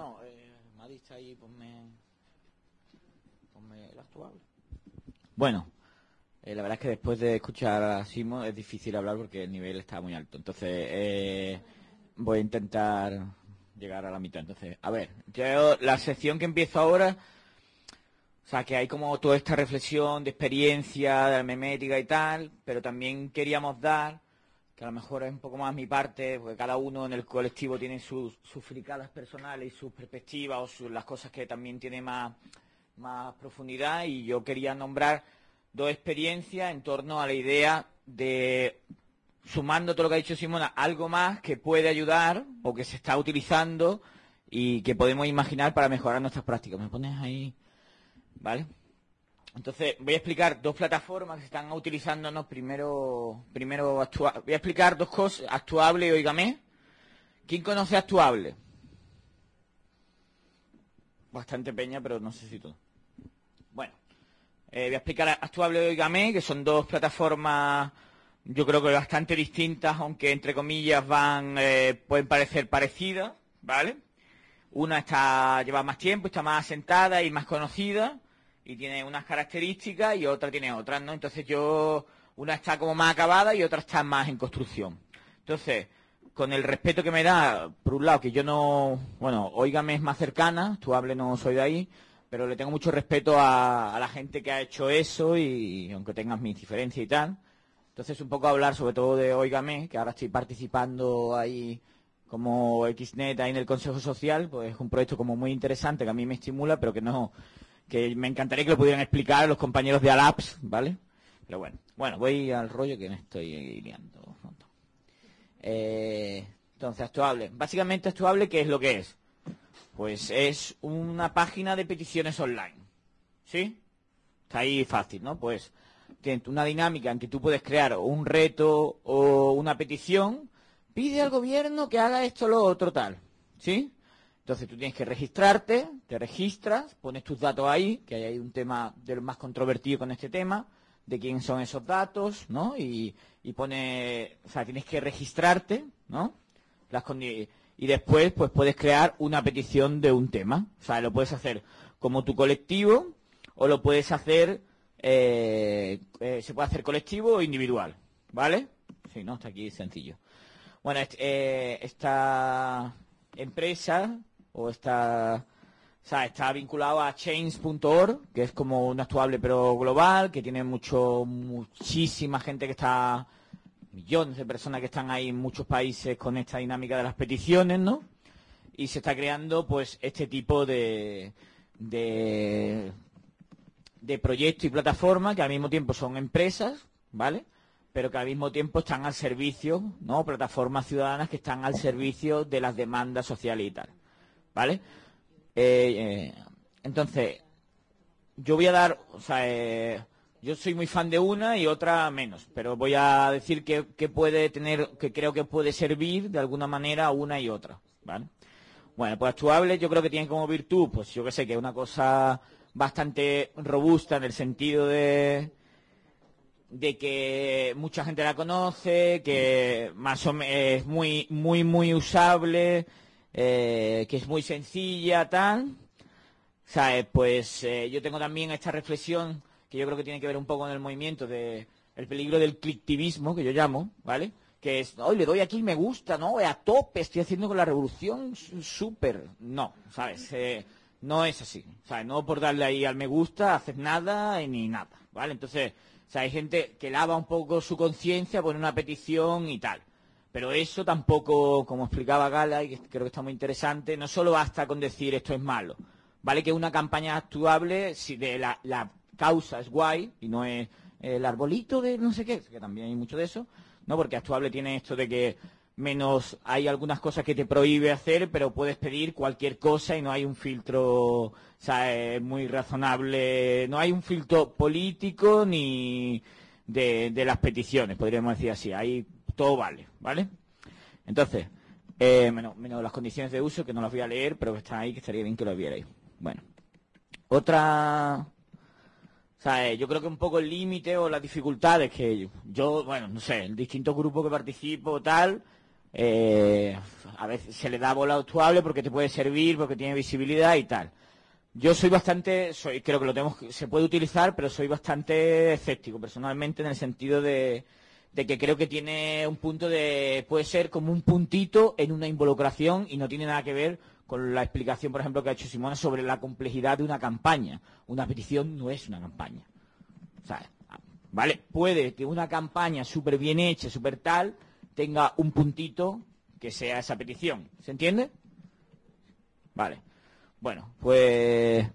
no, eh, Madrid está ahí, ponme, el. Bueno, eh, la verdad es que después de escuchar a Simo es difícil hablar porque el nivel está muy alto. Entonces, eh, voy a intentar llegar a la mitad. Entonces, a ver, yo la sección que empiezo ahora, o sea, que hay como toda esta reflexión de experiencia, de la memética y tal, pero también queríamos dar, que a lo mejor es un poco más mi parte, porque cada uno en el colectivo tiene sus, sus fricadas personales y sus perspectivas o las cosas que también tiene más, más profundidad y yo quería nombrar dos experiencias en torno a la idea de sumando todo lo que ha dicho Simona, algo más que puede ayudar o que se está utilizando y que podemos imaginar para mejorar nuestras prácticas. ¿Me pones ahí? ¿Vale? Entonces, voy a explicar dos plataformas que están utilizándonos. Primero, primero voy a explicar dos cosas, Actuable y Oígame. ¿Quién conoce Actuable? Bastante peña, pero no sé si todo. Bueno, eh, voy a explicar Actuable y Oígame, que son dos plataformas yo creo que bastante distintas, aunque entre comillas van, eh, pueden parecer parecidas, ¿vale? Una está, lleva más tiempo, está más asentada y más conocida, y tiene unas características y otra tiene otras, ¿no? Entonces yo, una está como más acabada y otra está más en construcción. Entonces, con el respeto que me da, por un lado, que yo no, bueno, Óigame es más cercana, tú hable no soy de ahí, pero le tengo mucho respeto a, a la gente que ha hecho eso y aunque tengas mis diferencias y tal. Entonces, un poco hablar sobre todo de Óigame, que ahora estoy participando ahí como XNet ahí en el Consejo Social, pues es un proyecto como muy interesante que a mí me estimula, pero que no, que me encantaría que lo pudieran explicar los compañeros de Alaps, ¿vale? Pero bueno, bueno, voy al rollo que me estoy liando. Eh, entonces, Actuable. Básicamente, Actuable, ¿qué es lo que es? Pues es una página de peticiones online. ¿Sí? Está ahí fácil, ¿no? Pues una dinámica en que tú puedes crear un reto o una petición, pide al gobierno que haga esto, lo otro, tal. ¿Sí? Entonces tú tienes que registrarte, te registras, pones tus datos ahí, que hay un tema de lo más controvertido con este tema, de quién son esos datos, ¿no? Y, y pone, o sea, tienes que registrarte, ¿no? Las y después, pues puedes crear una petición de un tema. O sea, lo puedes hacer como tu colectivo o lo puedes hacer, eh, eh, se puede hacer colectivo o individual, ¿vale? Sí, ¿no? Está aquí sencillo. Bueno, est- eh, esta empresa o esta, o sea, está vinculado a change.org, que es como un actuable pero global, que tiene mucho, muchísima gente que está, millones de personas que están ahí en muchos países con esta dinámica de las peticiones, ¿no? Y se está creando, pues, este tipo de, de, de proyectos y plataformas que al mismo tiempo son empresas, ¿vale? Pero que al mismo tiempo están al servicio, ¿no? Plataformas ciudadanas que están al servicio de las demandas sociales y tal, ¿vale? Eh, eh, entonces, yo voy a dar, o sea, eh, yo soy muy fan de una y otra menos, pero voy a decir que, que puede tener, que creo que puede servir de alguna manera una y otra, ¿vale? Bueno, pues actuable yo creo que tiene como virtud, pues yo que sé, que es una cosa bastante robusta en el sentido de de que mucha gente la conoce, que más o menos es muy, muy, muy usable, eh, que es muy sencilla, tal. ¿Sabes? Pues eh, yo tengo también esta reflexión que yo creo que tiene que ver un poco con el movimiento de el peligro del clicktivismo, que yo llamo, ¿vale? Que es, hoy le doy aquí me gusta, ¿no? A tope, estoy haciendo con la revolución súper. No, ¿sabes? Eh, no es así. ¿Sabes? No por darle ahí al me gusta, hacer nada y ni nada, ¿vale? Entonces, o hay gente que lava un poco su conciencia, pone una petición y tal. Pero eso tampoco, como explicaba Gala, y creo que está muy interesante, no solo basta con decir esto es malo. Vale que una campaña actuable, si de la, la causa es guay y no es el arbolito de no sé qué, que también hay mucho de eso, ¿no? Porque actuable tiene esto de que menos hay algunas cosas que te prohíbe hacer, pero puedes pedir cualquier cosa y no hay un filtro, o sea, muy razonable, no hay un filtro político ni de, de las peticiones, podríamos decir así, ahí todo vale, ¿vale? Entonces, eh, menos, menos las condiciones de uso, que no las voy a leer, pero que están ahí, que estaría bien que lo vierais. Bueno, otra... O sea, eh, yo creo que un poco el límite o las dificultades que yo, bueno, no sé, en distintos grupos que participo tal, eh, a veces se le da bola actuable porque te puede servir, porque tiene visibilidad y tal. Yo soy bastante, soy, creo que lo tenemos, se puede utilizar, pero soy bastante escéptico personalmente en el sentido de, de que creo que tiene un punto de, puede ser como un puntito en una involucración y no tiene nada que ver con la explicación, por ejemplo, que ha hecho Simona sobre la complejidad de una campaña. Una petición no es una campaña. ¿Vale? Puede que una campaña súper bien hecha, súper tal, tenga un puntito que sea esa petición. ¿Se entiende? Vale. Bueno, pues...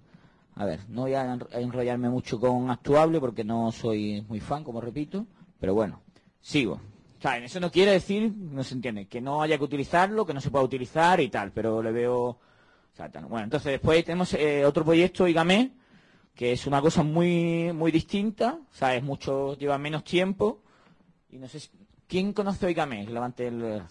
A ver, no voy a enrollarme mucho con actuable porque no soy muy fan, como repito, pero bueno, sigo sea, eso no quiere decir, no se entiende, que no haya que utilizarlo, que no se pueda utilizar y tal, pero le veo... bueno, entonces después tenemos eh, otro proyecto, Igame, que es una cosa muy muy distinta, o sea, es mucho, lleva menos tiempo, y no sé si, ¿quién conoce Igame? Levante el...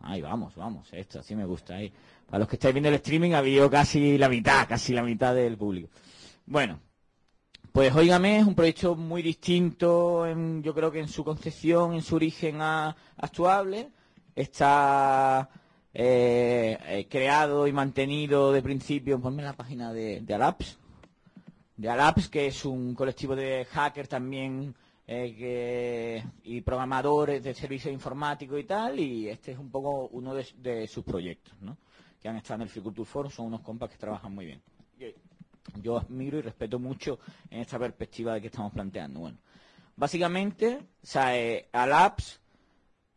Ahí vamos, vamos, esto así me gusta. Ahí. Para los que estáis viendo el streaming ha habido casi la mitad, casi la mitad del público. Bueno, pues Oígame es un proyecto muy distinto, yo creo que en su concepción, en su origen actuable. Está eh, eh, creado y mantenido de principio, ponme la página de, Alaps, de Alaps, que es un colectivo de hackers también eh, y programadores de servicios informáticos y tal, y este es un poco uno de, sus proyectos, ¿no? que han estado en el Ficulture Forum, son unos compas que trabajan muy bien yo admiro y respeto mucho en esta perspectiva de que estamos planteando. Bueno, básicamente, o eh, Alaps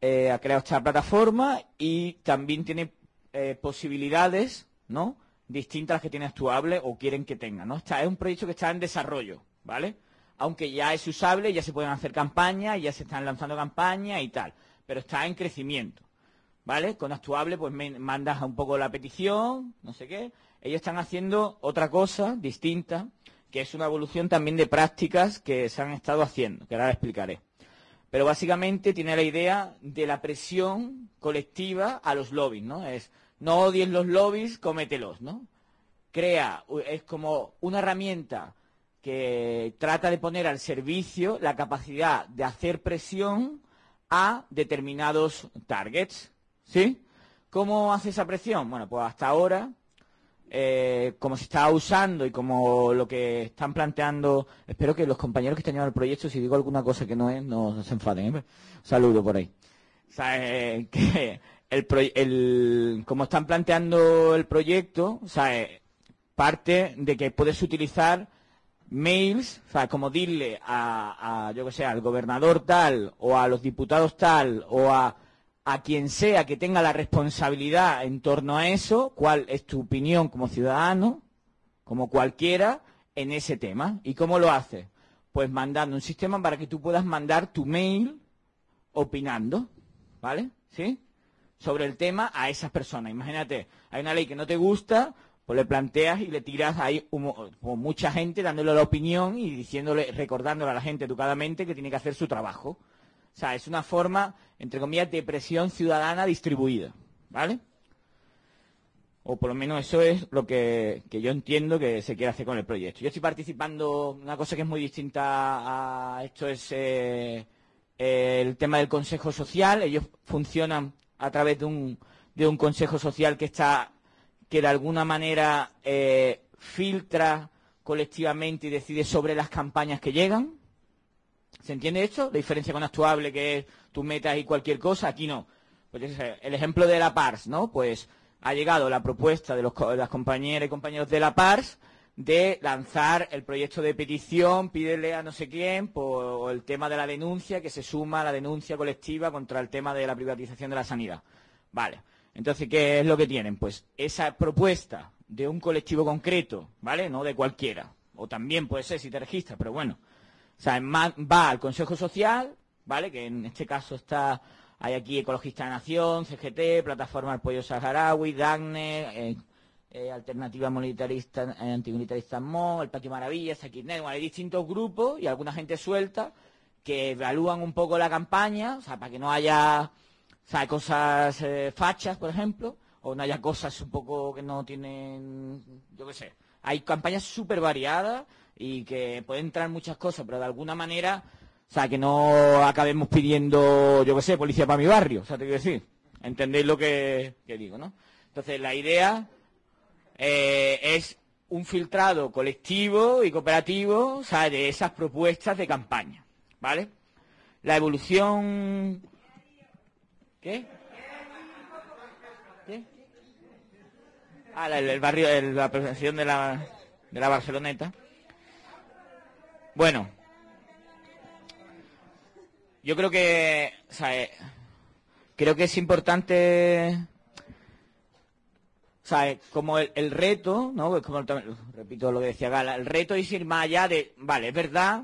eh, ha creado esta plataforma y también tiene eh, posibilidades, ¿no? Distintas a las que tiene actuable o quieren que tenga, ¿no? es un proyecto que está en desarrollo, ¿vale? Aunque ya es usable, ya se pueden hacer campañas, ya se están lanzando campañas y tal, pero está en crecimiento, ¿vale? Con actuable, pues mandas un poco la petición, no sé qué, ellos están haciendo otra cosa distinta, que es una evolución también de prácticas que se han estado haciendo, que ahora explicaré. Pero básicamente tiene la idea de la presión colectiva a los lobbies, ¿no? Es, no odies los lobbies, cómetelos, ¿no? Crea, es como una herramienta que trata de poner al servicio la capacidad de hacer presión a determinados targets, ¿sí? ¿Cómo hace esa presión? Bueno, pues hasta ahora eh, como se está usando y como lo que están planteando, espero que los compañeros que están llevando el proyecto, si digo alguna cosa que no es, no, se enfaden. ¿eh? Saludo por ahí. O que el, como están planteando el proyecto, sea, parte de que puedes utilizar mails, o sea, como dirle a, a yo que sé, al gobernador tal, o a los diputados tal, o a a quien sea que tenga la responsabilidad en torno a eso, cuál es tu opinión como ciudadano, como cualquiera, en ese tema. ¿Y cómo lo hace? Pues mandando un sistema para que tú puedas mandar tu mail opinando, ¿vale? ¿Sí? Sobre el tema a esas personas. Imagínate, hay una ley que no te gusta, pues le planteas y le tiras ahí como mucha gente dándole la opinión y diciéndole, recordándole a la gente educadamente que tiene que hacer su trabajo. O sea, es una forma, entre comillas, de presión ciudadana distribuida, ¿vale? O por lo menos eso es lo que, yo entiendo que se quiere hacer con el proyecto. Yo estoy participando, una cosa que es muy distinta a esto es eh, el tema del Consejo Social. Ellos funcionan a través de un, de un Consejo Social que está, que de alguna manera eh, filtra colectivamente y decide sobre las campañas que llegan. ¿Se entiende esto? La diferencia con actuable, que es tus metas y cualquier cosa, aquí no. Pues el ejemplo de la PARS, ¿no? Pues ha llegado la propuesta de, los, las compañeras y compañeros de la PARS de lanzar el proyecto de petición, pídele a no sé quién, por el tema de la denuncia, que se suma a la denuncia colectiva contra el tema de la privatización de la sanidad. Vale. Entonces, ¿qué es lo que tienen? Pues esa propuesta de un colectivo concreto, ¿vale? No de cualquiera. O también puede ser si te registras, pero bueno, o sea, va al Consejo Social, ¿vale? Que en este caso está, hay aquí Ecologista de Nación, CGT, Plataforma del Pollo Saharaui, DAGNE, eh, eh, Alternativa Militarista, eh, Antimilitarista MO, el Patio Maravillas, aquí hay distintos grupos y alguna gente suelta que evalúan un poco la campaña, o sea, para que no haya o cosas fachas, por ejemplo, o no haya cosas un poco que no tienen, yo qué sé. Hay campañas súper variadas y que pueden entrar muchas cosas, pero de alguna manera, o sea, que no acabemos pidiendo, yo qué sé, policía para mi barrio. O sea, te quiero decir. ¿Entendéis lo que, digo, no? Entonces, la idea eh, es un filtrado colectivo y cooperativo, o sea, de esas propuestas de campaña, ¿vale? La evolución... ¿Qué? ¿Qué? Ah, la- el, barrio, el- la presentación de la, de la Barceloneta. Bueno, yo creo que, eh, creo que es importante, o eh, como el, reto, ¿no? Pues como repito lo que decía Gala, el reto es ir más allá de, vale, es verdad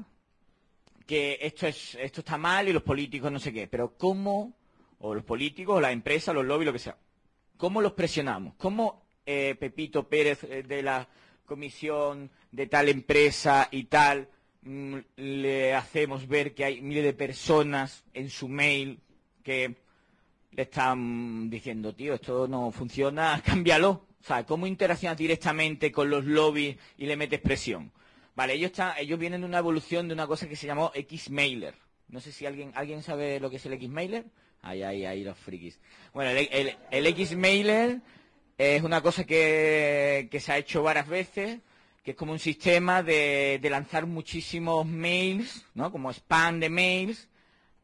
que esto es, esto está mal y los políticos no sé qué, pero cómo, o los políticos, o las empresas, los lobbies, lo que sea, cómo los presionamos, cómo eh, Pepito Pérez eh, de la comisión de tal empresa y tal le hacemos ver que hay miles de personas en su mail que le están diciendo, tío, esto no funciona, cámbialo. O sea, ¿cómo interaccionas directamente con los lobbies y le metes presión? Vale, ellos, están, ellos vienen de una evolución de una cosa que se llamó Xmailer. No sé si alguien, ¿alguien sabe lo que es el Xmailer. Ahí, ahí, ahí, los frikis. Bueno, el, el, el Xmailer es una cosa que, que se ha hecho varias veces, que es como un sistema de, lanzar muchísimos mails, ¿no? Como spam de mails,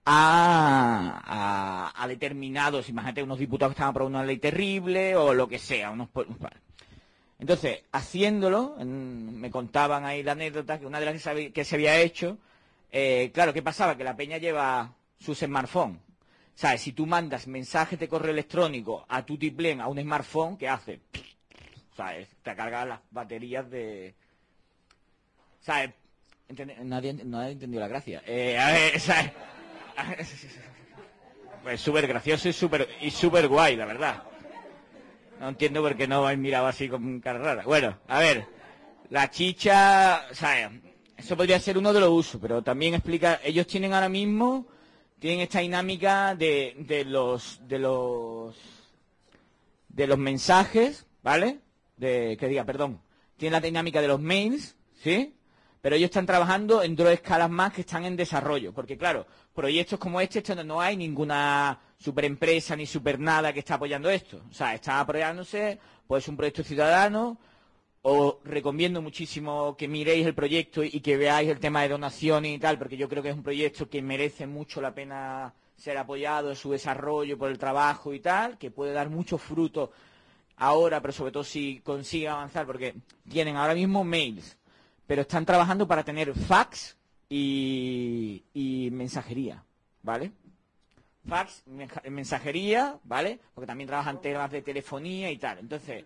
a, determinados, imagínate unos diputados que estaban aprobando una ley terrible o lo que sea. Entonces, haciéndolo, me contaban ahí la anécdota que una de las que se había hecho, eh, claro, ¿qué pasaba? Que la peña lleva sus smartphones. ¿Sabes? Si tú mandas mensajes de correo electrónico a tu tiplén, a un smartphone, ¿qué hace? ¿Sabes? Te carga las baterías de... ¿Sabes? Nadie, entendido la gracia. Eh, a ver, ¿sabes? Pues súper gracioso y súper y súper guay, la verdad. No entiendo por qué no habéis mirado así con cara rara. Bueno, a ver, la chicha, sea, eso podría ser uno de los usos, pero también explica, ellos tienen ahora mismo, tienen esta dinámica de, de los, de los, de los mensajes, ¿vale? De, que diga, perdón, tienen la dinámica de los mails, ¿sí? Pero ellos están trabajando en dos escalas más que están en desarrollo, porque claro, proyectos como este, no hay ninguna superempresa ni super nada que está apoyando esto. O sea, está apoyándose, pues un proyecto ciudadano, os recomiendo muchísimo que miréis el proyecto y que veáis el tema de donaciones y tal, porque yo creo que es un proyecto que merece mucho la pena ser apoyado en su desarrollo por el trabajo y tal, que puede dar muchos frutos ahora, pero sobre todo si consigue avanzar, porque tienen ahora mismo mails, pero están trabajando para tener fax y, mensajería, ¿vale? Fax, mensajería, ¿vale? Porque también trabajan temas de telefonía y tal. Entonces,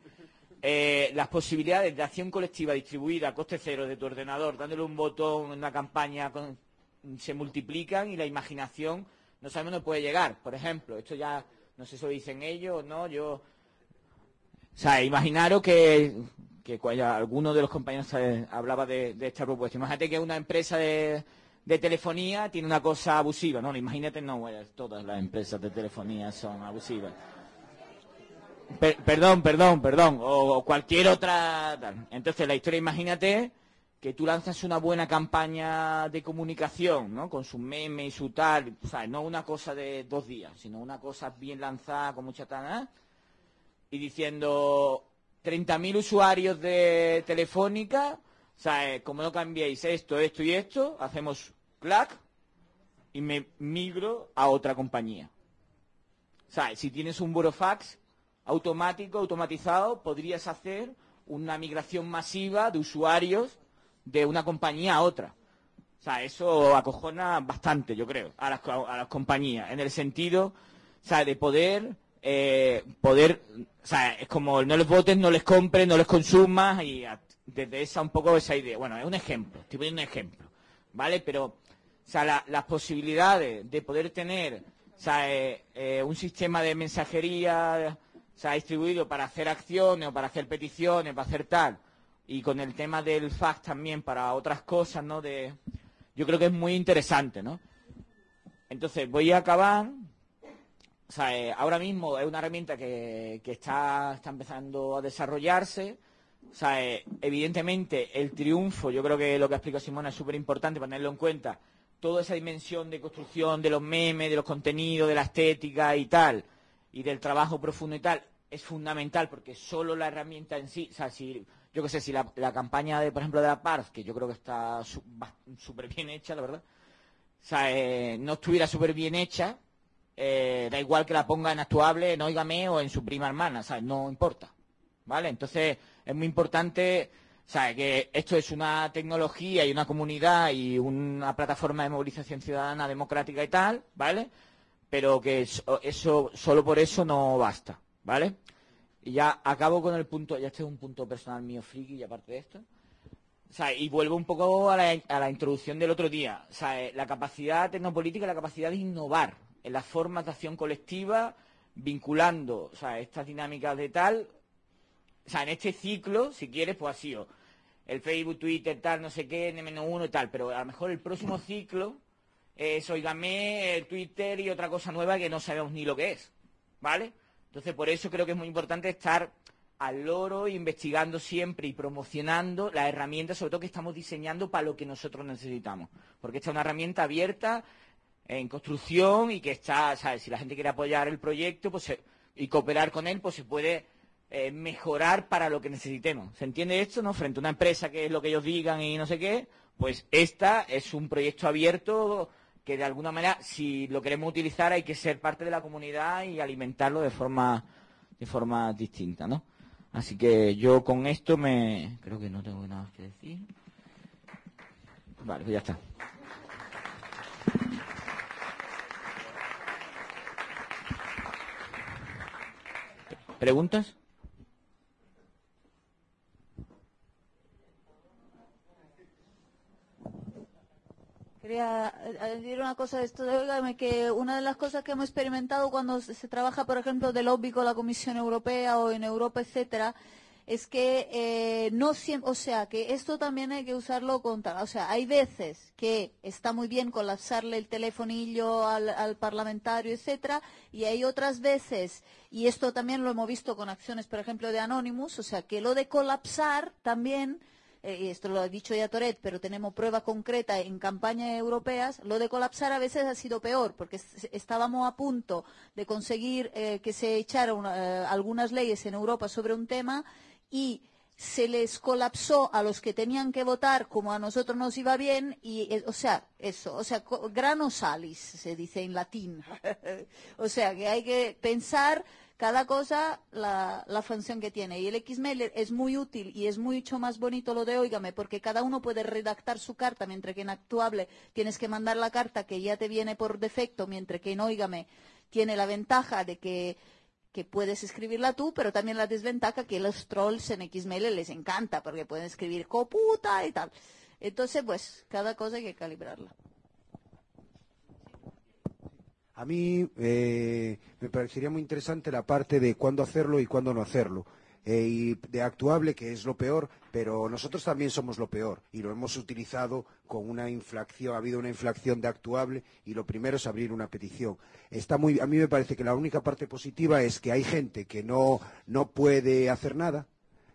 eh, las posibilidades de acción colectiva distribuida a coste cero de tu ordenador, dándole un botón en una campaña, con- se multiplican y la imaginación no sabemos dónde puede llegar. Por ejemplo, esto ya, no sé si lo dicen ellos o no, yo... O sea, imaginaros que, que alguno de los compañeros eh, hablaba de, esta propuesta. Imagínate que una empresa de, de telefonía tiene una cosa abusiva, ¿no? Imagínate, no, bueno, todas las empresas de telefonía son abusivas. Per- perdón, perdón, perdón, o, cualquier otra. Entonces, la historia, imagínate que tú lanzas una buena campaña de comunicación, ¿no? Con su meme y su tal, o sea, no una cosa de dos días, sino una cosa bien lanzada, con mucha tana, y diciendo 30.000 usuarios de Telefónica, eh, como no cambiéis esto, esto y esto, hacemos clac y me migro a otra compañía. O si tienes un burofax automático, automatizado, podrías hacer una migración masiva de usuarios de una compañía a otra. O sea, eso acojona bastante, yo creo, a las, a las compañías, en el sentido, o de poder, eh, poder, o sea, es como no les votes, no les compres, no les consumas, y desde esa un poco esa idea. Bueno, es un ejemplo, estoy poniendo un ejemplo, ¿vale? Pero, o sea, la- las posibilidades de poder tener, o sea, eh, eh, un sistema de mensajería, o sea, distribuido para hacer acciones o para hacer peticiones, para hacer tal, y con el tema del fax también para otras cosas, ¿no? De, yo creo que es muy interesante, ¿no? Entonces, voy a acabar. O sea, eh, ahora mismo es una herramienta que, que está, está empezando a desarrollarse. O sea, eh, evidentemente el triunfo, yo creo que lo que ha explicado Simona es súper importante para tenerlo en cuenta, toda esa dimensión de construcción de los memes, de los contenidos, de la estética y tal, y del trabajo profundo y tal, es fundamental porque solo la herramienta en sí, o sea, si, yo qué sé, si la, la, campaña de, por ejemplo, de la PARF, que yo creo que está súper bien hecha, la verdad, o sea, eh, no estuviera súper bien hecha, eh, da igual que la ponga en actuable, en Óigame o en su prima hermana, ¿sabes? No importa, ¿vale? Entonces, es muy importante, ¿sabes? Que esto es una tecnología y una comunidad y una plataforma de movilización ciudadana democrática y tal, ¿vale? Pero que eso, eso solo por eso no basta, ¿vale? Y ya acabo con el punto, ya este es un punto personal mío friki y aparte de esto. Y vuelvo un poco a la, a la introducción del otro día. O sea, eh, la capacidad tecnopolítica, la capacidad de innovar en las formas de acción colectiva, vinculando o sea, estas dinámicas de tal. O sea, en este ciclo, si quieres, pues ha sido el Facebook, Twitter, tal, no sé qué, N-1 y tal. Pero a lo mejor el próximo ciclo es, oígame, el Twitter y otra cosa nueva que no sabemos ni lo que es. ¿Vale? Entonces, por eso creo que es muy importante estar al loro, investigando siempre y promocionando las herramientas, sobre todo que estamos diseñando para lo que nosotros necesitamos. Porque esta es una herramienta abierta en construcción y que está, ¿sabes? si la gente quiere apoyar el proyecto pues y cooperar con él, pues se puede eh, mejorar para lo que necesitemos. ¿Se entiende esto? no Frente a una empresa que es lo que ellos digan y no sé qué, pues esta es un proyecto abierto que de alguna manera, si lo queremos utilizar, hay que ser parte de la comunidad y alimentarlo de forma, de forma distinta, ¿no? Así que yo con esto me... Creo que no tengo nada que decir. Vale, pues ya está. ¿Preguntas? Quería decir una cosa de esto, de, que una de las cosas que hemos experimentado cuando se trabaja, por ejemplo, de lobby con la Comisión Europea o en Europa, etcétera, es que eh, no siempre, o sea, que esto también hay que usarlo contra, o sea, hay veces que está muy bien colapsarle el telefonillo al, al, parlamentario, etcétera, y hay otras veces, y esto también lo hemos visto con acciones, por ejemplo, de Anonymous, o sea, que lo de colapsar también eh, esto lo ha dicho ya Toret, pero tenemos prueba concreta en campañas europeas, lo de colapsar a veces ha sido peor, porque estábamos a punto de conseguir eh, que se echaran eh, algunas leyes en Europa sobre un tema y se les colapsó a los que tenían que votar como a nosotros nos iba bien y o sea eso o sea grano salis se dice en latín o sea que hay que pensar cada cosa la, la, función que tiene. Y el Xmail es muy útil y es mucho más bonito lo de Óigame, porque cada uno puede redactar su carta, mientras que en Actuable tienes que mandar la carta que ya te viene por defecto, mientras que en Óigame tiene la ventaja de que, que puedes escribirla tú, pero también la desventaja que los trolls en Xmail les encanta, porque pueden escribir coputa y tal. Entonces, pues, cada cosa hay que calibrarla. A mí eh, me parecería muy interesante la parte de cuándo hacerlo y cuándo no hacerlo. Eh, y de actuable, que es lo peor, pero nosotros también somos lo peor y lo hemos utilizado con una inflación, ha habido una inflación de actuable y lo primero es abrir una petición. Está muy, a mí me parece que la única parte positiva es que hay gente que no, no puede hacer nada,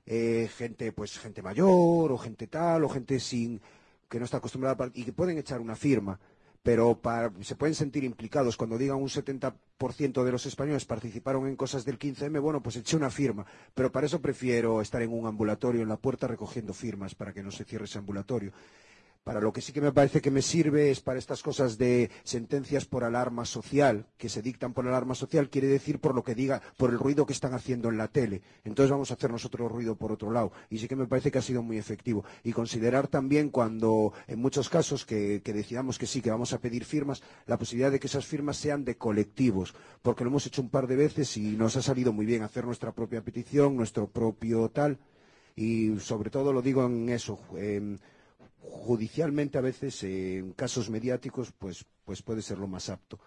eh, gente, pues gente mayor o gente tal o gente sin que no está acostumbrada y que pueden echar una firma pero se pueden sentir implicados cuando digan un 70% de los españoles participaron en cosas del 15M, bueno, pues eché una firma, pero para eso prefiero estar en un ambulatorio en la puerta recogiendo firmas para que no se cierre ese ambulatorio. Para lo que sí que me parece que me sirve es para estas cosas de sentencias por alarma social, que se dictan por alarma social, quiere decir por lo que diga, por el ruido que están haciendo en la tele. Entonces vamos a hacer nosotros ruido por otro lado. Y sí que me parece que ha sido muy efectivo. Y considerar también cuando, en muchos casos, que, que decidamos que sí, que vamos a pedir firmas, la posibilidad de que esas firmas sean de colectivos. Porque lo hemos hecho un par de veces y nos ha salido muy bien hacer nuestra propia petición, nuestro propio tal. Y sobre todo lo digo en eso. Judicialmente a veces en casos mediáticos pues, pues puede ser lo más apto.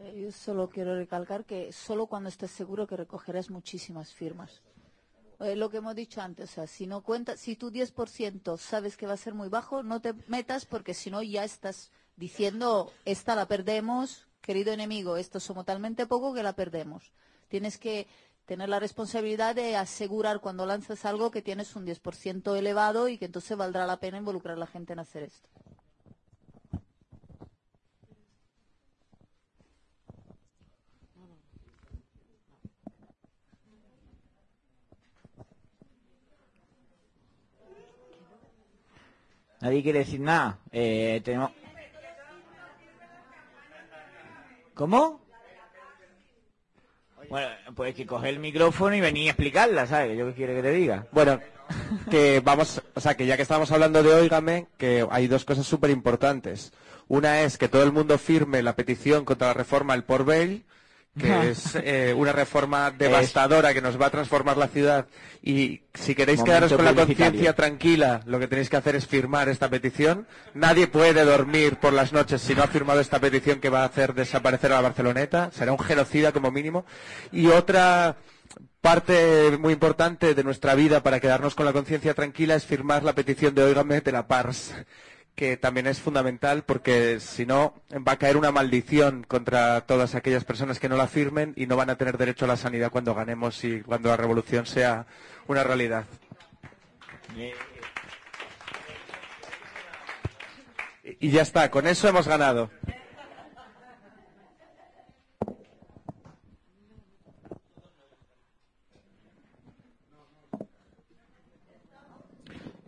Eh, yo solo quiero recalcar que solo cuando estés seguro que recogerás muchísimas firmas. Eh, lo que hemos dicho antes, o sea, si no cuenta, si tu 10% sabes que va a ser muy bajo, no te metas porque si no ya estás diciendo, esta la perdemos, querido enemigo, esto somos talmente poco que la perdemos. Tienes que tener la responsabilidad de asegurar cuando lanzas algo que tienes un 10% elevado y que entonces valdrá la pena involucrar a la gente en hacer esto. Nadie quiere decir nada. Eh, ¿Cómo? Bueno, pues que coger el micrófono y venir a explicarla, ¿sabes? ¿Yo qué quiere que te diga? Bueno, que vamos, o sea, que ya que estamos hablando de Óigame, que hay dos cosas súper importantes. Una es que todo el mundo firme la petición contra la reforma del Port Vell, que es eh, una reforma devastadora que nos va a transformar la ciudad. Y si queréis Momento quedaros con la conciencia tranquila, lo que tenéis que hacer es firmar esta petición. Nadie puede dormir por las noches si no ha firmado esta petición que va a hacer desaparecer a la Barceloneta. Será un genocida como mínimo. Y otra parte muy importante de nuestra vida para quedarnos con la conciencia tranquila es firmar la petición de Óigame de la PARS, que también es fundamental porque si no va a caer una maldición contra todas aquellas personas que no la firmen y no van a tener derecho a la sanidad cuando ganemos y cuando la revolución sea una realidad. Y ya está, con eso hemos ganado.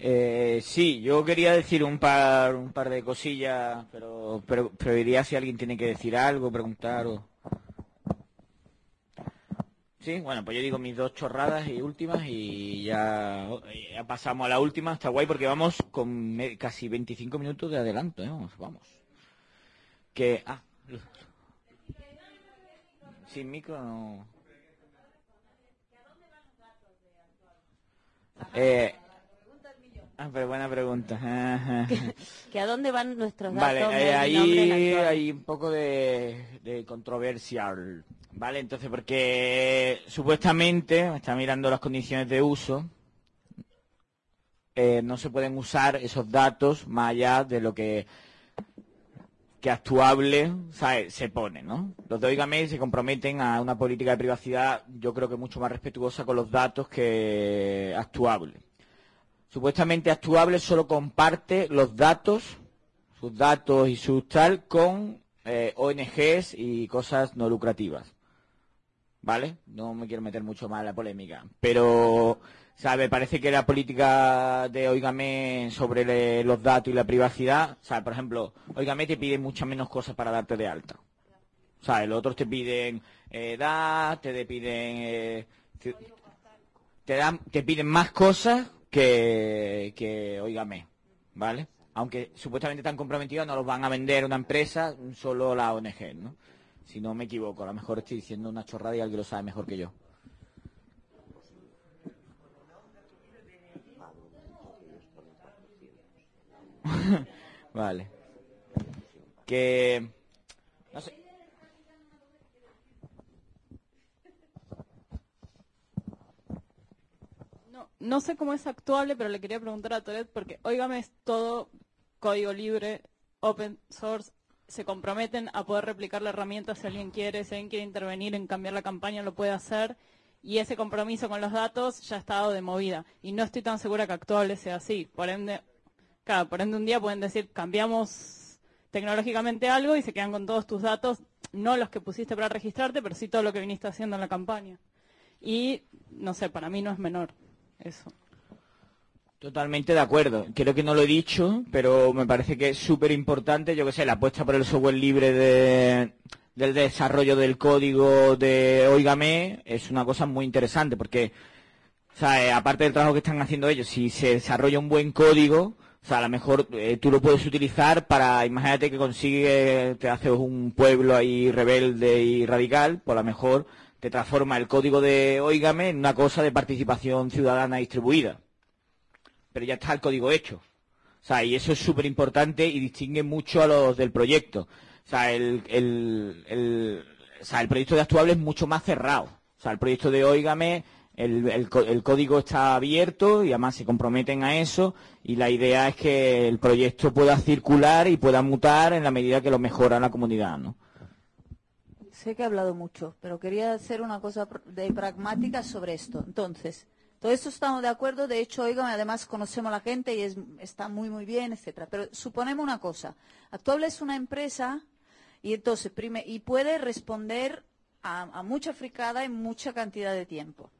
Eh, sí, yo quería decir un par, un par de cosillas, pero, pero, pero si alguien tiene que decir algo, preguntar o... Sí, bueno, pues yo digo mis dos chorradas y últimas y ya, pasamos a la última. Está guay porque vamos con casi 25 minutos de adelanto, ¿eh? Vamos, vamos. Que... Ah. Sin micro. Eh, ah, pero buena pregunta. ¿Que a dónde van nuestros Vale, datos? eh, nombre en ahí hay un poco de, de controversial, ¿vale? Entonces, porque supuestamente, me está mirando las condiciones de uso, eh, no se pueden usar esos datos más allá de lo que que actuable se pone, ¿no? Los de Oígame se comprometen a una política de privacidad, yo creo que mucho más respetuosa con los datos que actuable. Supuestamente actuable solo comparte los datos, sus datos y sus tal, con eh, ONGs y cosas no lucrativas. ¿Vale? No me quiero meter mucho más en la polémica. Pero, ¿sabe? Parece que la política de Oígame sobre le- los datos y la privacidad, ¿sabe? Por ejemplo, Oígame te pide muchas menos cosas para darte de alta. ¿Sabes? Los otros te piden eh, edad, te piden... eh, te, dan, te piden más cosas que, que Oígame, ¿vale? Aunque supuestamente están comprometidos, no los van a vender una empresa, solo la ONG, ¿no? Si no me equivoco, a lo mejor estoy diciendo una chorrada y alguien lo sabe mejor que yo. vale. Que... No sé. No, sé cómo es actuable, pero le quería preguntar a Toret porque, oígame, es todo código libre, open source. Se comprometen a poder replicar la herramienta si alguien quiere, si alguien quiere intervenir en cambiar la campaña, lo puede hacer. Y ese compromiso con los datos ya está dado de movida. Y no estoy tan segura que actuable sea así. Por ende, claro, por ende un día pueden decir, cambiamos tecnológicamente algo y se quedan con todos tus datos, no los que pusiste para registrarte, pero sí todo lo que viniste haciendo en la campaña. Y, no sé, para mí no es menor eso. Totalmente de acuerdo. Creo que no lo he dicho, pero me parece que es súper importante, yo que sé, la apuesta por el software libre de- del desarrollo del código de Oígame es una cosa muy interesante porque, o sea, eh, aparte del trabajo que están haciendo ellos, si se desarrolla un buen código, o sea, a lo mejor eh, tú lo puedes utilizar para, imagínate que consigues, te haces un pueblo ahí rebelde y radical, pues a lo mejor te transforma el código de Oígame en una cosa de participación ciudadana distribuida pero ya está el código hecho. O sea, y eso es súper importante y distingue mucho a los del proyecto. O sea, el, el, el- el proyecto de Actuable es mucho más cerrado. O sea, el proyecto de Óigame, el, el código está abierto y además se comprometen a eso y la idea es que el proyecto pueda circular y pueda mutar en la medida que lo mejora la comunidad, ¿no? Sé que he hablado mucho, pero quería hacer una cosa de pragmática sobre esto. Entonces, todo esto estamos de acuerdo. De hecho, oigan, además conocemos a la gente y es- está muy, muy bien, etcétera. Pero suponemos una cosa. Actuable es una empresa y entonces y puede responder a, a mucha fricada en mucha cantidad de tiempo.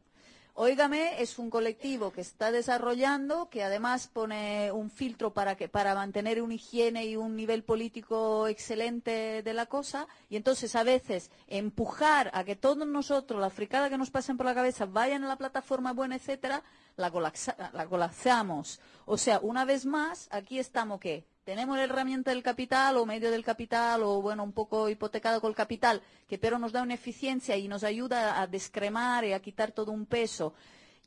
Óigame es un colectivo que está desarrollando, que además pone un filtro para que para mantener una higiene y un nivel político excelente de la cosa, y entonces a veces empujar a que todos nosotros, la fricada que nos pasen por la cabeza, vayan a la plataforma buena, etcétera, la, colapsa- la colapsamos. O sea, una vez más, aquí estamos ¿qué? Tenemos la herramienta del capital o medio del capital o bueno un poco hipotecado con el capital que pero nos da una eficiencia y nos ayuda a descremar y a quitar todo un peso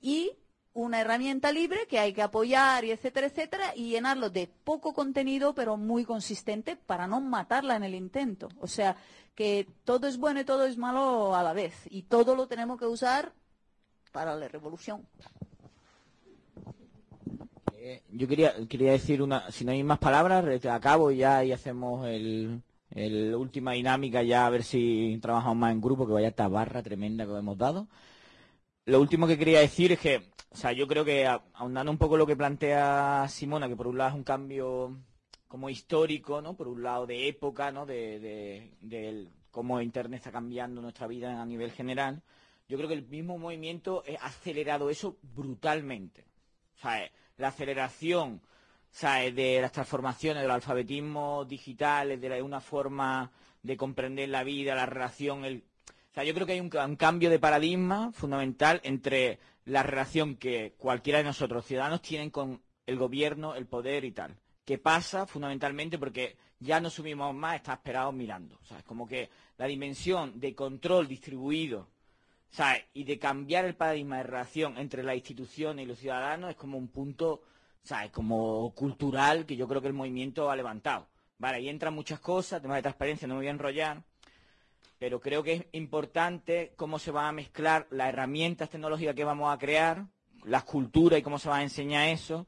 y una herramienta libre que hay que apoyar y etcétera etcétera y llenarlo de poco contenido pero muy consistente para no matarla en el intento. O sea que todo es bueno y todo es malo a la vez y todo lo tenemos que usar para la revolución Yo quería, quería decir una, si no hay más palabras, acabo ya y hacemos el, última dinámica ya a ver si trabajamos más en grupo, que vaya esta barra tremenda que hemos dado. Lo último que quería decir es que, o sea, yo creo que ahondando un poco lo que plantea Simona, que por un lado es un cambio como histórico, ¿no? Por un lado de época, ¿no? De, de- cómo Internet está cambiando nuestra vida a nivel general. Yo creo que el mismo movimiento ha acelerado eso brutalmente. O sea, la aceleración ¿sabes? de las transformaciones del alfabetismo digital, de una forma de comprender la vida, la relación, el... O sea, yo creo que hay un, ca- un cambio de paradigma fundamental entre la relación que cualquiera de nosotros, ciudadanos, tienen con el gobierno, el poder y tal. Que pasa fundamentalmente porque ya no subimos más, está esperados mirando. O sea, es como que la dimensión de control distribuido Y de cambiar el paradigma de relación entre la institución y los ciudadanos es como un punto, ¿sabes? Como cultural que yo creo que el movimiento ha levantado. Vale, ahí entran muchas cosas, temas de transparencia, no me voy a enrollar, pero creo que es importante cómo se van a mezclar las herramientas tecnológicas que vamos a crear, las culturas y cómo se va a enseñar eso,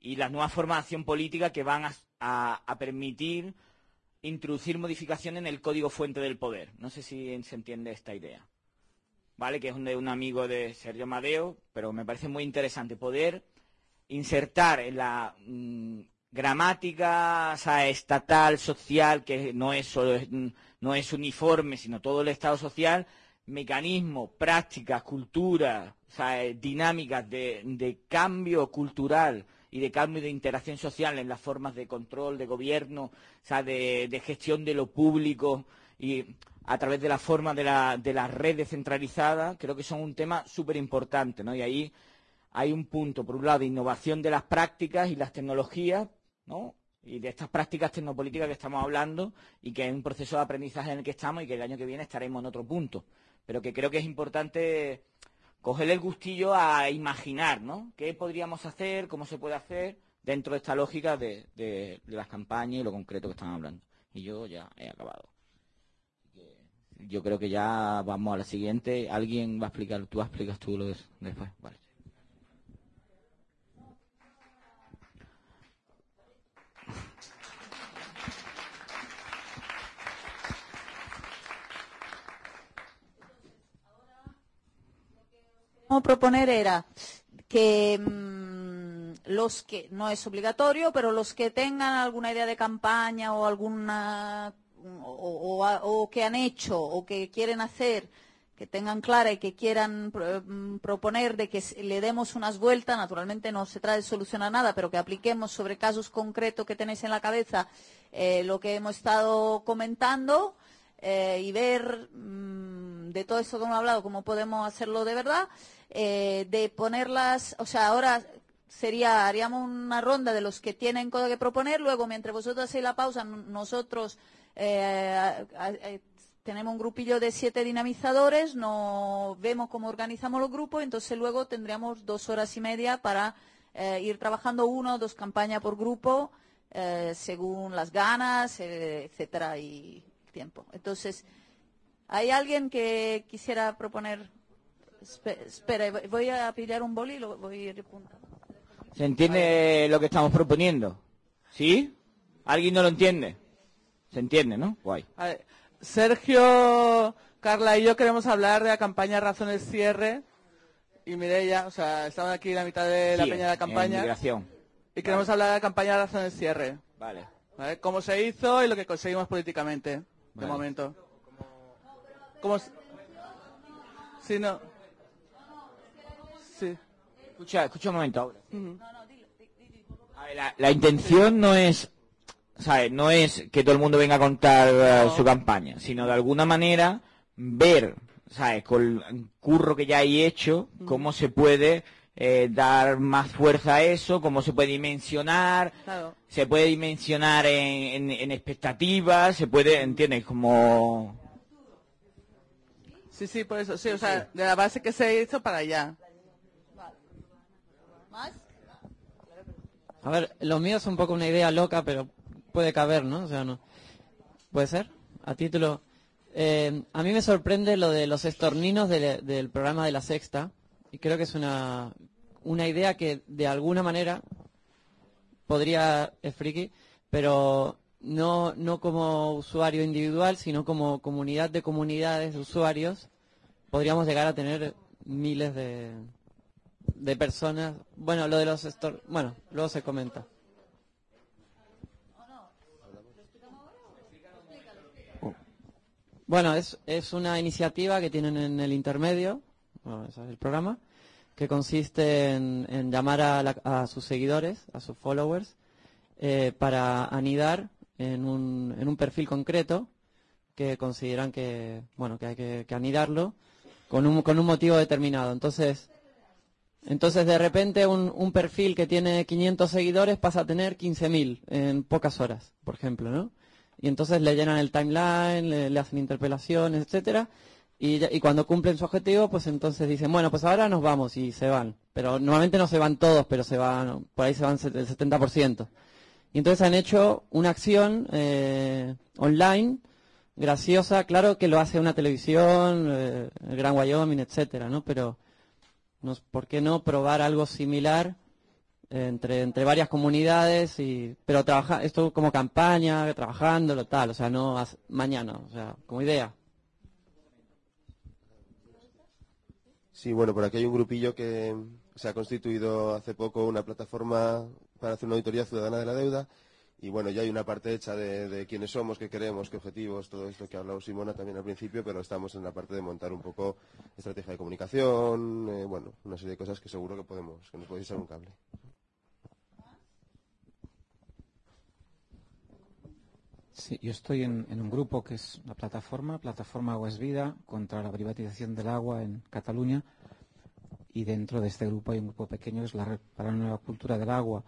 y las nuevas formas de acción política que van a permitir introducir modificaciones en el código fuente del poder. No sé si se entiende esta idea. ¿Vale? Que es un, amigo de Sergio Amadeo, pero me parece muy interesante poder insertar en la mm, gramática sea, estatal, social, que no es solo mm, no es uniforme, sino todo el Estado social, mecanismos, prácticas, culturas, eh, dinámicas de, de cambio cultural y de cambio de interacción social en las formas de control, de gobierno, de, de gestión de lo público y a través de la forma de la, de la red descentralizada, creo que son un tema súper importante, ¿no? Y ahí hay un punto, por un lado, de innovación de las prácticas y las tecnologías, ¿no? Y de estas prácticas tecnopolíticas que estamos hablando y que es un proceso de aprendizaje en el que estamos y que el año que viene estaremos en otro punto. Pero que creo que es importante cogerle el gustillo a imaginar, ¿no? ¿Qué podríamos hacer? ¿Cómo se puede hacer? Dentro de esta lógica de, de- de las campañas y lo concreto que están hablando. Y yo ya he acabado. Yo creo que ya vamos a la siguiente. ¿Alguien va a explicar? ¿Tú explicas tú lo de- después? Vale. Proponer era que mm, los que, no es obligatorio, pero los que tengan alguna idea de campaña o alguna, o, que han hecho o que quieren hacer, que tengan clara y que quieran mm, proponer de que le demos unas vueltas, naturalmente no se trata de solucionar nada, pero que apliquemos sobre casos concretos que tenéis en la cabeza eh, lo que hemos estado comentando eh, y ver mm, de todo esto que hemos hablado cómo podemos hacerlo de verdad, eh, de ponerlas, o sea, ahora sería, haríamos una ronda de los que tienen cosas que proponer, luego mientras vosotros hacéis la pausa, nosotros eh, eh, tenemos un grupillo de siete dinamizadores, no vemos cómo organizamos los grupos, entonces luego tendríamos dos horas y media para eh, ir trabajando uno o dos campañas por grupo, según las ganas, etcétera, y tiempo. Entonces, ¿hay alguien que quisiera proponer? Espe- Espera, voy a pillar un boli y lo voy a ir apuntando. ¿Se entiende lo que estamos proponiendo? ¿Sí? ¿Alguien no lo entiende? ¿Se entiende, no? Guay. A ver, Sergio, Carla y yo queremos hablar de la campaña Razones Cierre. Y Mireia, o sea, estamos aquí en la mitad de la Sí, peña de la campaña. migración. Y queremos hablar de la campaña Razones Cierre. Vale. ¿vale? Cómo se hizo y lo que conseguimos políticamente, de momento. ¿Cómo Sí, no. Sí. Escucha, escucha un momento ahora. A ver, la, la intención no es, ¿sabes? No es que todo el mundo venga a contar eh, su campaña, sino de alguna manera ver, ¿sabes? Con el curro que ya hay hecho, cómo se puede eh, dar más fuerza a eso, cómo se puede dimensionar, Claro. se puede dimensionar en, en- en expectativas, se puede, ¿entiendes? Como... Sí, sí, por eso, sí, o sea, de la base que se hizo para allá. ¿Más? A ver, lo mío es un poco una idea loca, pero puede caber, ¿no? O sea, no. ¿Puede ser? A título. eh, a mí me sorprende lo de los estorninos de- del programa de la Sexta, y creo que es una, una idea que de alguna manera podría, es friki, pero no, no como usuario individual, sino como comunidad de comunidades de usuarios, podríamos llegar a tener miles de, de personas. Bueno, lo de los bueno, luego se comenta. Bueno, es, es una iniciativa que tienen en el intermedio, bueno, es el programa, que consiste en, llamar a, la- a sus seguidores, a sus followers, eh, para anidar en un, en un perfil concreto que consideran que, bueno, que hay que, que anidarlo con un, con un motivo determinado. Entonces, entonces de repente un, un perfil que tiene 500 seguidores pasa a tener 15.000 en pocas horas, por ejemplo, ¿no? Y entonces le llenan el timeline, le, hacen interpelaciones, etcétera, y, cuando cumplen su objetivo, pues entonces dicen, bueno, pues ahora nos vamos y se van. Pero normalmente no se van todos, pero se van, por ahí se van el 70%. Y entonces han hecho una acción eh, online graciosa, claro que lo hace una televisión, eh, el Gran Wyoming, etcétera, ¿no? Pero no, ¿por qué no probar algo similar entre, entre varias comunidades y pero trabaja esto como campaña, trabajándolo tal, o sea, no mañana, o sea, como idea. Sí, bueno, por aquí hay un grupillo que se ha constituido hace poco una plataforma para hacer una auditoría ciudadana de la deuda y bueno, ya hay una parte hecha de, quiénes somos, qué queremos, qué objetivos, todo esto que ha hablado Simona también al principio, pero estamos en la parte de montar un poco estrategia de comunicación, eh, bueno, una serie de cosas que seguro que podemos, que nos podéis echar un cable. Sí, yo estoy en, un grupo que es la plataforma, plataforma Agua es Vida, contra la privatización del agua en Cataluña. Y dentro de este grupo hay un grupo pequeño que es la Red para la Nueva Cultura del Agua.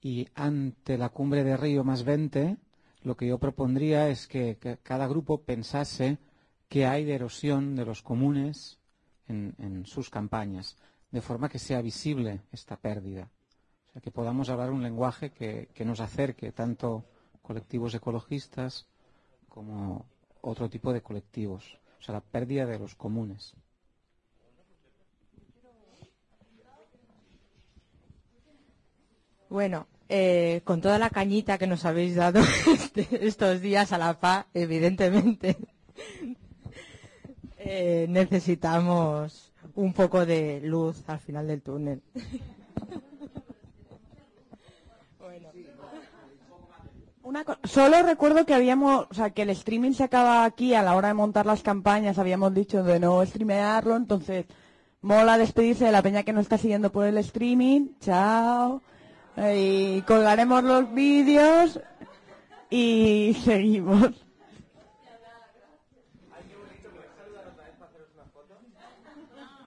Y ante la cumbre de Río más 20, lo que yo propondría es que, cada grupo pensase qué hay de erosión de los comunes en, sus campañas, de forma que sea visible esta pérdida. O sea, que podamos hablar un lenguaje que nos acerque tanto colectivos ecologistas como otro tipo de colectivos. O sea, la pérdida de los comunes. Bueno, eh, con toda la cañita que nos habéis dado este- estos días a la PA, evidentemente, eh, necesitamos un poco de luz al final del túnel. Una Solo recuerdo que habíamos, o sea, que el streaming se acaba aquí a la hora de montar las campañas, habíamos dicho de no streamearlo, entonces mola despedirse de la peña que nos está siguiendo por el streaming, chao, y colgaremos los vídeos y seguimos.